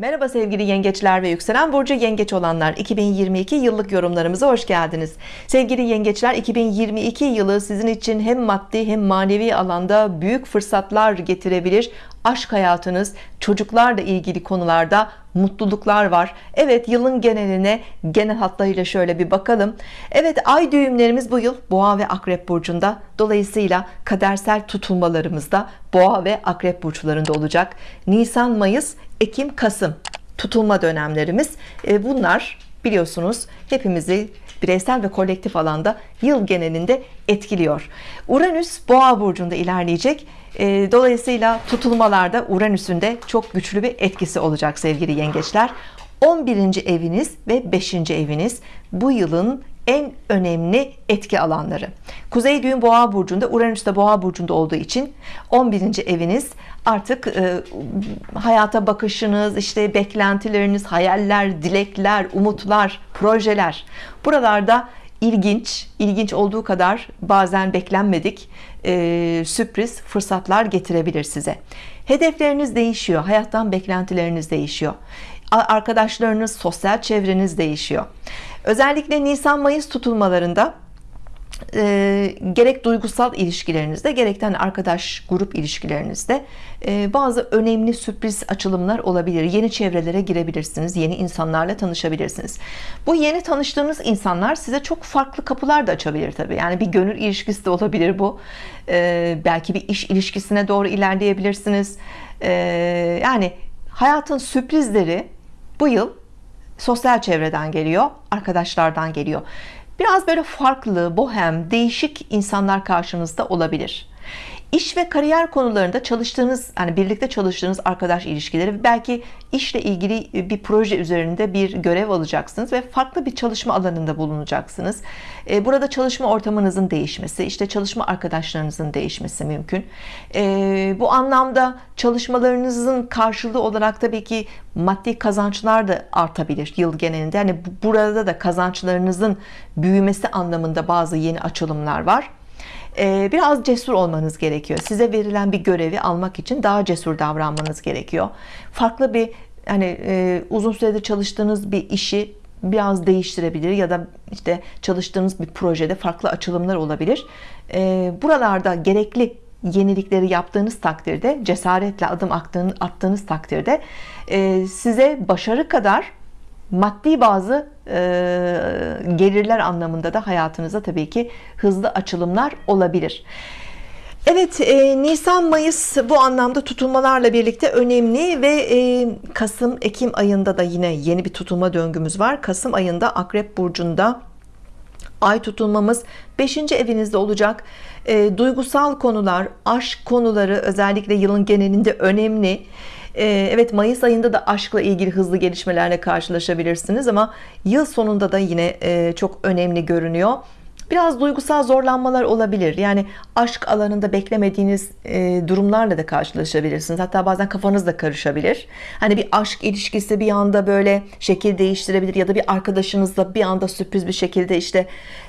Merhaba sevgili yengeçler ve yükselen burcu yengeç olanlar. 2022 yıllık yorumlarımıza hoş geldiniz. Sevgili yengeçler 2022 yılı sizin için hem maddi hem manevi alanda büyük fırsatlar getirebilir aşk hayatınız çocuklarla ilgili konularda mutluluklar var. Evet yılın geneline genel hatlarıyla şöyle bir bakalım. Evet ay düğümlerimiz bu yıl boğa ve akrep burcunda. Dolayısıyla kadersel tutulmalarımızda boğa ve akrep burçlarında olacak. Nisan Mayıs Ekim Kasım tutulma dönemlerimiz. E, bunlar biliyorsunuz hepimizi bireysel ve kolektif alanda yıl genelinde etkiliyor. Uranüs boğa burcunda ilerleyecek. E, dolayısıyla tutulmalarda Uranüs'ün de çok güçlü bir etkisi olacak sevgili yengeçler 11. eviniz ve 5. eviniz bu yılın en önemli etki alanları Kuzey düğüm boğa burcunda Uranüs de boğa burcunda olduğu için 11. eviniz artık e, hayata bakışınız işte beklentileriniz hayaller dilekler umutlar projeler buralarda ilginç ilginç olduğu kadar bazen beklenmedik e, sürpriz fırsatlar getirebilir size hedefleriniz değişiyor hayattan beklentileriniz değişiyor arkadaşlarınız sosyal çevreniz değişiyor. Özellikle Nisan Mayıs tutulmalarında e, gerek duygusal ilişkilerinizde gerekten arkadaş grup ilişkilerinizde e, bazı önemli sürpriz açılımlar olabilir. Yeni çevrelere girebilirsiniz yeni insanlarla tanışabilirsiniz. Bu yeni tanıştığınız insanlar size çok farklı kapılar da açabilir tabii. Yani bir gönül ilişkisi de olabilir bu. E, belki bir iş ilişkisine doğru ilerleyebilirsiniz. E, yani hayatın sürprizleri bu yıl sosyal çevreden geliyor arkadaşlardan geliyor. Biraz böyle farklı bohem değişik insanlar karşınızda olabilir İş ve kariyer konularında çalıştığınız yani birlikte çalıştığınız arkadaş ilişkileri belki işle ilgili bir proje üzerinde bir görev alacaksınız ve farklı bir çalışma alanında bulunacaksınız. E, burada çalışma ortamınızın değişmesi işte çalışma arkadaşlarınızın değişmesi mümkün. E, bu anlamda çalışmalarınızın karşılığı olarak tabii ki maddi kazançlar da artabilir yıl genelinde. Yani burada da kazançlarınızın büyümesi anlamında bazı yeni açılımlar var biraz cesur olmanız gerekiyor. Size verilen bir görevi almak için daha cesur davranmanız gerekiyor. Farklı bir hani e, uzun süredir çalıştığınız bir işi biraz değiştirebilir ya da işte çalıştığınız bir projede farklı açılımlar olabilir. Ee, buralarda gerekli yenilikleri yaptığınız takdirde cesaretle adım attığınız takdirde e, size başarı kadar maddi bazı e, gelirler anlamında da hayatınıza tabii ki hızlı açılımlar olabilir. Evet e, Nisan Mayıs bu anlamda tutulmalarla birlikte önemli ve e, Kasım Ekim ayında da yine yeni bir tutulma döngümüz var. Kasım ayında Akrep Burcu'nda ay tutulmamız 5. evinizde olacak. E, duygusal konular aşk konuları özellikle yılın genelinde önemli evet Mayıs ayında da aşkla ilgili hızlı gelişmelerle karşılaşabilirsiniz ama yıl sonunda da yine e, çok önemli görünüyor biraz duygusal zorlanmalar olabilir. Yani aşk alanında beklemediğiniz e, durumlarla da karşılaşabilirsiniz. Hatta bazen kafanız da karışabilir. Hani bir aşk ilişkisi bir anda böyle şekil değiştirebilir ya da bir arkadaşınızla bir anda sürpriz bir şekilde işte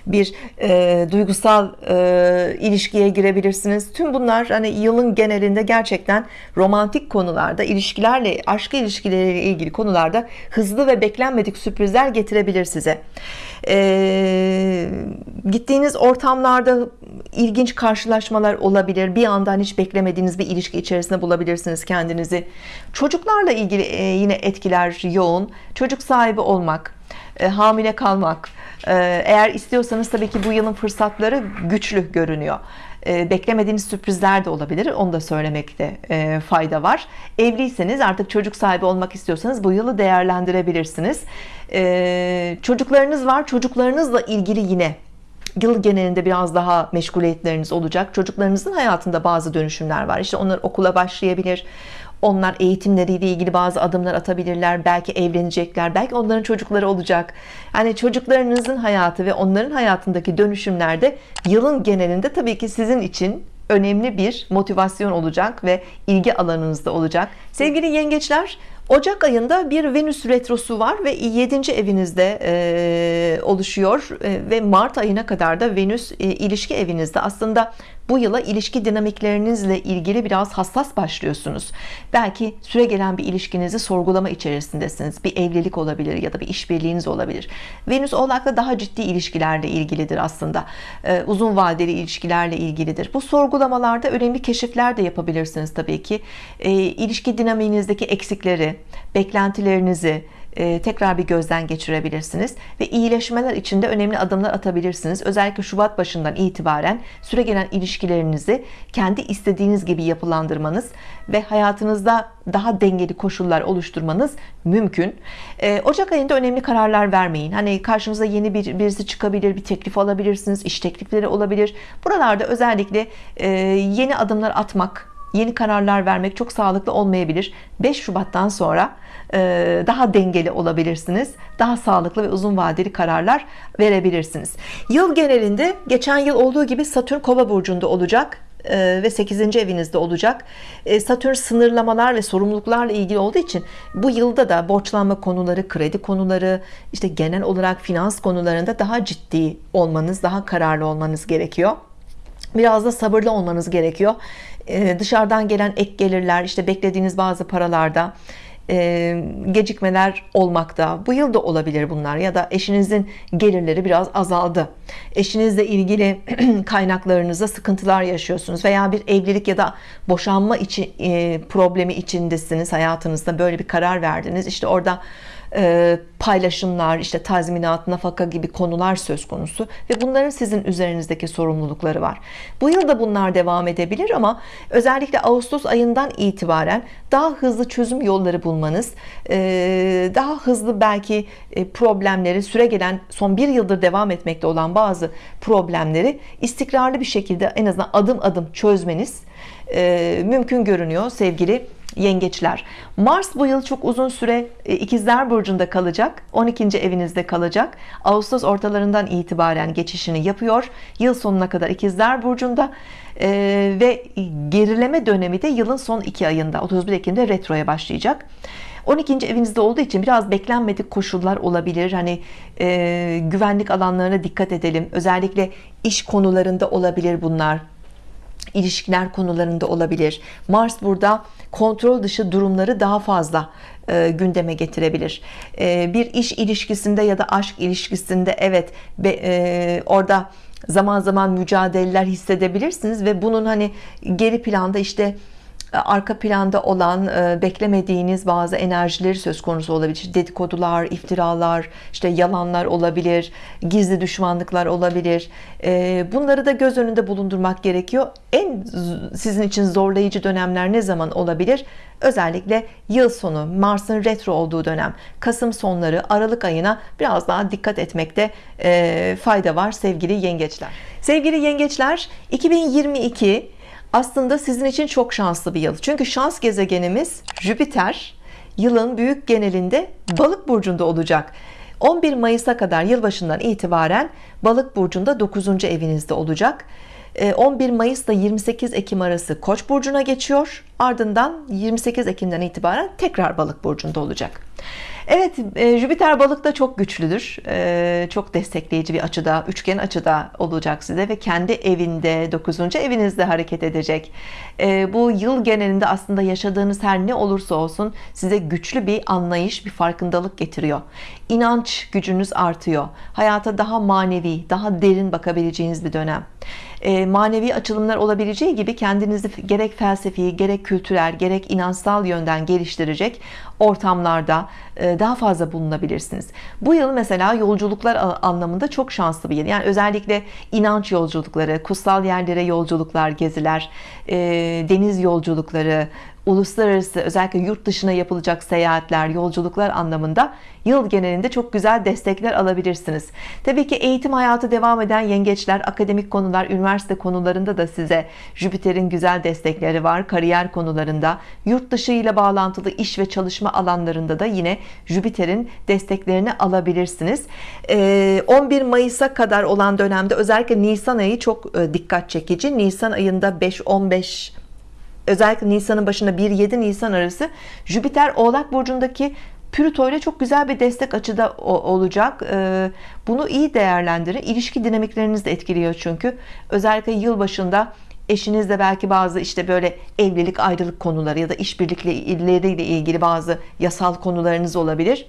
bir e, duygusal e, ilişkiye girebilirsiniz. Tüm bunlar hani yılın genelinde gerçekten romantik konularda ilişkilerle aşk ilişkileriyle ilgili konularda hızlı ve beklenmedik sürprizler getirebilir size e, gittiğiniz ortamlarda ilginç karşılaşmalar olabilir. Bir yandan hiç beklemediğiniz bir ilişki içerisinde bulabilirsiniz kendinizi. Çocuklarla ilgili e, yine etkiler yoğun. Çocuk sahibi olmak e, hamile kalmak e, eğer istiyorsanız tabii ki bu yılın fırsatları güçlü görünüyor beklemediğiniz sürprizler de olabilir. Onu da söylemekte e, fayda var. Evliyseniz artık çocuk sahibi olmak istiyorsanız bu yılı değerlendirebilirsiniz. E, çocuklarınız var. Çocuklarınızla ilgili yine yıl genelinde biraz daha meşguliyetleriniz olacak. Çocuklarınızın hayatında bazı dönüşümler var. İşte onlar okula başlayabilir onlar eğitimleriyle ilgili bazı adımlar atabilirler belki evlenecekler belki onların çocukları olacak yani çocuklarınızın hayatı ve onların hayatındaki dönüşümlerde yılın genelinde tabii ki sizin için önemli bir motivasyon olacak ve ilgi alanınızda olacak sevgili yengeçler Ocak ayında bir Venüs retrosu var ve 7. evinizde e, oluşuyor e, ve Mart ayına kadar da Venüs e, ilişki evinizde aslında bu yıla ilişki dinamiklerinizle ilgili biraz hassas başlıyorsunuz. Belki süre gelen bir ilişkinizi sorgulama içerisindesiniz. Bir evlilik olabilir ya da bir işbirliğiniz olabilir. Venüs oğlakla daha ciddi ilişkilerle ilgilidir aslında. Ee, uzun vadeli ilişkilerle ilgilidir. Bu sorgulamalarda önemli keşifler de yapabilirsiniz tabii ki. E, ilişki dinamiğinizdeki eksikleri beklentilerinizi tekrar bir gözden geçirebilirsiniz. Ve iyileşmeler için de önemli adımlar atabilirsiniz. Özellikle Şubat başından itibaren süre gelen ilişkilerinizi kendi istediğiniz gibi yapılandırmanız ve hayatınızda daha dengeli koşullar oluşturmanız mümkün. E, Ocak ayında önemli kararlar vermeyin. Hani karşınıza yeni bir birisi çıkabilir bir teklif alabilirsiniz iş teklifleri olabilir. Buralarda özellikle e, yeni adımlar atmak yeni kararlar vermek çok sağlıklı olmayabilir. 5 Şubat'tan sonra e, daha dengeli olabilirsiniz. Daha sağlıklı ve uzun vadeli kararlar verebilirsiniz. Yıl genelinde geçen yıl olduğu gibi Satürn kova burcunda olacak e, ve 8. evinizde olacak. E, Satürn sınırlamalar ve sorumluluklarla ilgili olduğu için bu yılda da borçlanma konuları kredi konuları işte genel olarak finans konularında daha ciddi olmanız daha kararlı olmanız gerekiyor. Biraz da sabırlı olmanız gerekiyor. Dışarıdan gelen ek gelirler işte beklediğiniz bazı paralarda e, gecikmeler olmakta. Bu yıl da olabilir bunlar ya da eşinizin gelirleri biraz azaldı. Eşinizle ilgili kaynaklarınızda sıkıntılar yaşıyorsunuz veya bir evlilik ya da boşanma için e, problemi içindesiniz hayatınızda. Böyle bir karar verdiniz. İşte orada paylaşımlar işte tazminat nafaka gibi konular söz konusu ve bunların sizin üzerinizdeki sorumlulukları var. Bu yıl da bunlar devam edebilir ama özellikle Ağustos ayından itibaren daha hızlı çözüm yolları bulmanız e, daha hızlı belki e, problemleri süre gelen son bir yıldır devam etmekte olan bazı problemleri istikrarlı bir şekilde en azından adım adım çözmeniz mümkün görünüyor sevgili yengeçler. Mars bu yıl çok uzun süre e, ikizler burcunda kalacak 12. evinizde kalacak. Ağustos ortalarından itibaren geçişini yapıyor. Yıl sonuna kadar ikizler burcunda ee, ve gerileme dönemi de yılın son iki ayında 31 Ekim'de retroya başlayacak. 12. evinizde olduğu için biraz beklenmedik koşullar olabilir. Hani e, güvenlik alanlarına dikkat edelim. Özellikle iş konularında olabilir bunlar. İlişkiler konularında olabilir. Mars burada kontrol dışı durumları daha fazla e, gündeme getirebilir. E, bir iş ilişkisinde ya da aşk ilişkisinde evet be, e, orada zaman zaman mücadeleler hissedebilirsiniz ve bunun hani geri planda işte arka planda olan e, beklemediğiniz bazı enerjileri söz konusu olabilir. Dedikodular iftiralar işte yalanlar olabilir gizli düşmanlıklar olabilir. E, bunları da göz önünde bulundurmak gerekiyor. En sizin için zorlayıcı dönemler ne zaman olabilir? Özellikle yıl sonu Mars'ın retro olduğu dönem. Kasım sonları Aralık ayına biraz daha dikkat etmekte e, fayda var sevgili yengeçler. Sevgili yengeçler 2022 aslında sizin için çok şanslı bir yıl. Çünkü şans gezegenimiz Jüpiter yılın büyük genelinde balık burcunda olacak. 11 Mayıs'a kadar yılbaşından itibaren balık burcunda 9. evinizde olacak. 11 Mayıs ile 28 Ekim arası Koç burcuna geçiyor. Ardından 28 Ekim'den itibaren tekrar balık burcunda olacak Evet e, Jüpiter balıkta çok güçlüdür. E, çok destekleyici bir açıda üçgen açıda olacak size ve kendi evinde 9. evinizde hareket edecek. E, bu yıl genelinde aslında yaşadığınız her ne olursa olsun size güçlü bir anlayış bir farkındalık getiriyor. İnanç gücünüz artıyor. Hayata daha manevi daha derin bakabileceğiniz bir dönem manevi açılımlar olabileceği gibi kendinizi gerek felsefi gerek kültürel gerek inançsal yönden geliştirecek ortamlarda e, daha fazla bulunabilirsiniz. Bu yıl mesela yolculuklar anlamında çok şanslı bir yıl. Yani özellikle inanç yolculukları kutsal yerlere yolculuklar geziler e, deniz yolculukları uluslararası özellikle yurt dışına yapılacak seyahatler yolculuklar anlamında yıl genelinde çok güzel destekler alabilirsiniz. Tabii ki eğitim hayatı devam eden yengeçler akademik konular üniversite konularında da size Jüpiter'in güzel destekleri var. Kariyer konularında yurt dışı ile bağlantılı iş ve çalışma alanlarında da yine Jüpiter'in desteklerini alabilirsiniz. 11 Mayıs'a kadar olan dönemde özellikle Nisan ayı çok dikkat çekici. Nisan ayında 5-15 özellikle Nisan'ın başında 1-7 Nisan arası Jüpiter Oğlak Burcu'ndaki Plüto ile çok güzel bir destek açıda olacak. Bunu iyi değerlendirin İlişki dinamikleriniz de etkiliyor çünkü. Özellikle yıl başında eşinizle belki bazı işte böyle evlilik ayrılık konuları ya da işbirlikleriyle ilgili bazı yasal konularınız olabilir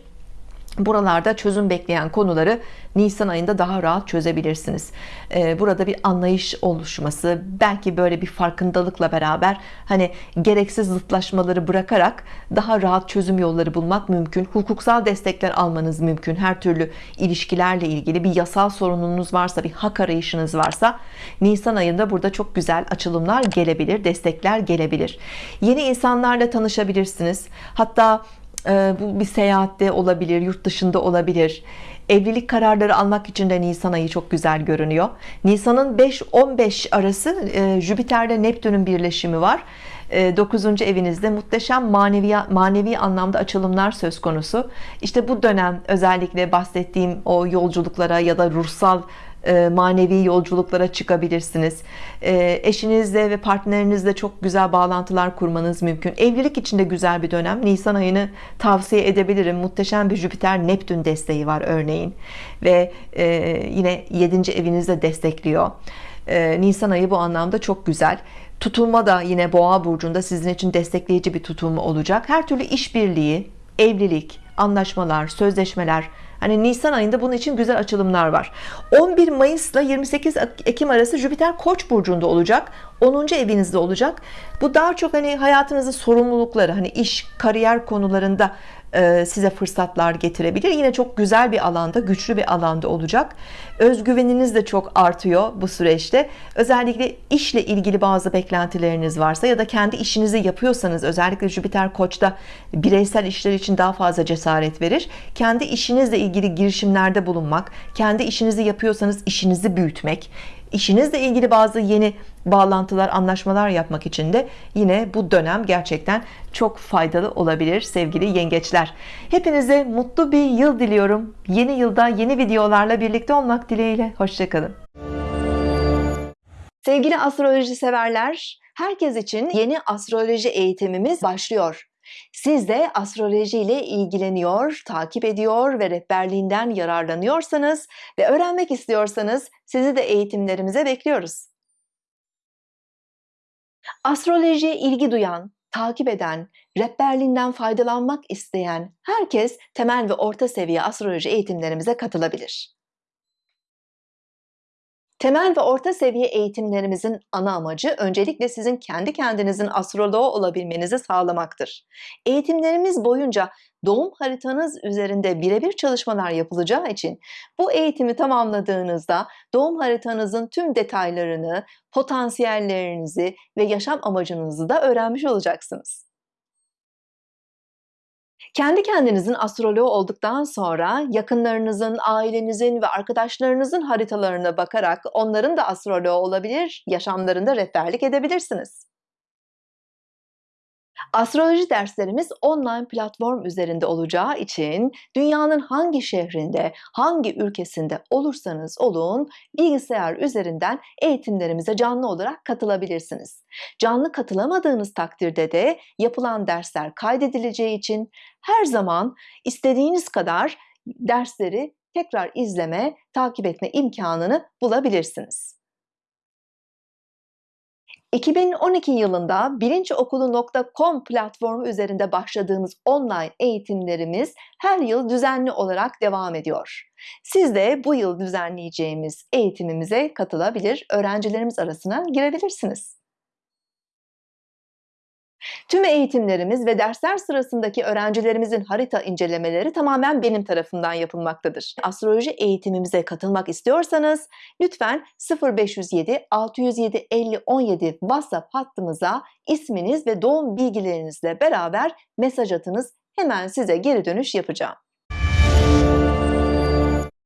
Buralarda çözüm bekleyen konuları Nisan ayında daha rahat çözebilirsiniz. Ee, burada bir anlayış oluşması, belki böyle bir farkındalıkla beraber hani gereksiz zıtlaşmaları bırakarak daha rahat çözüm yolları bulmak mümkün. Hukuksal destekler almanız mümkün. Her türlü ilişkilerle ilgili bir yasal sorununuz varsa, bir hak arayışınız varsa Nisan ayında burada çok güzel açılımlar gelebilir, destekler gelebilir. Yeni insanlarla tanışabilirsiniz. Hatta bu bir seyahatte olabilir, yurt dışında olabilir. Evlilik kararları almak için de Nisan ayı çok güzel görünüyor. Nisan'ın 5-15 arası e, Jüpiter'le Neptün'ün birleşimi var. 9. E, evinizde muhteşem manevi manevi anlamda açılımlar söz konusu. İşte bu dönem özellikle bahsettiğim o yolculuklara ya da ruhsal manevi yolculuklara çıkabilirsiniz. E, eşinizle ve partnerinizle çok güzel bağlantılar kurmanız mümkün. Evlilik için de güzel bir dönem. Nisan ayını tavsiye edebilirim. Muhteşem bir Jüpiter Neptün desteği var örneğin. Ve e, yine 7. evinizde destekliyor. Nisan ayı bu anlamda çok güzel. Tutulma da yine Boğa burcunda sizin için destekleyici bir tutulma olacak. Her türlü işbirliği, evlilik, anlaşmalar, sözleşmeler Hani Nisan ayında bunun için güzel açılımlar var. 11 Mayıs ile 28 Ekim arası Jüpiter Koç burcunda olacak. 10. evinizde olacak. Bu daha çok hani hayatınızın sorumlulukları, hani iş, kariyer konularında size fırsatlar getirebilir. Yine çok güzel bir alanda, güçlü bir alanda olacak. Özgüveniniz de çok artıyor bu süreçte. Özellikle işle ilgili bazı beklentileriniz varsa ya da kendi işinizi yapıyorsanız özellikle Jüpiter Koç'ta bireysel işler için daha fazla cesaret verir. Kendi işinizle ilgili girişimlerde bulunmak, kendi işinizi yapıyorsanız işinizi büyütmek, işinizle ilgili bazı yeni bağlantılar, anlaşmalar yapmak için de yine bu dönem gerçekten çok faydalı olabilir sevgili yengeçler. Hepinize mutlu bir yıl diliyorum. Yeni yılda yeni videolarla birlikte olmak dileğiyle. Hoşçakalın. Sevgili astroloji severler, herkes için yeni astroloji eğitimimiz başlıyor. Siz de astroloji ile ilgileniyor, takip ediyor ve rehberliğinden yararlanıyorsanız ve öğrenmek istiyorsanız sizi de eğitimlerimize bekliyoruz. Astrolojiye ilgi duyan, takip eden, rehberliğinden faydalanmak isteyen herkes temel ve orta seviye astroloji eğitimlerimize katılabilir. Temel ve orta seviye eğitimlerimizin ana amacı öncelikle sizin kendi kendinizin astroloğu olabilmenizi sağlamaktır. Eğitimlerimiz boyunca doğum haritanız üzerinde birebir çalışmalar yapılacağı için bu eğitimi tamamladığınızda doğum haritanızın tüm detaylarını, potansiyellerinizi ve yaşam amacınızı da öğrenmiş olacaksınız. Kendi kendinizin astroloğu olduktan sonra yakınlarınızın, ailenizin ve arkadaşlarınızın haritalarına bakarak onların da astroloğu olabilir, yaşamlarında rehberlik edebilirsiniz. Astroloji derslerimiz online platform üzerinde olacağı için dünyanın hangi şehrinde, hangi ülkesinde olursanız olun bilgisayar üzerinden eğitimlerimize canlı olarak katılabilirsiniz. Canlı katılamadığınız takdirde de yapılan dersler kaydedileceği için her zaman istediğiniz kadar dersleri tekrar izleme, takip etme imkanını bulabilirsiniz. 2012 yılında bilinciokulu.com platformu üzerinde başladığımız online eğitimlerimiz her yıl düzenli olarak devam ediyor. Siz de bu yıl düzenleyeceğimiz eğitimimize katılabilir, öğrencilerimiz arasına girebilirsiniz. Tüm eğitimlerimiz ve dersler sırasındaki öğrencilerimizin harita incelemeleri tamamen benim tarafından yapılmaktadır. Astroloji eğitimimize katılmak istiyorsanız lütfen 0507 607 50 17 WhatsApp hattımıza isminiz ve doğum bilgilerinizle beraber mesaj atınız. Hemen size geri dönüş yapacağım.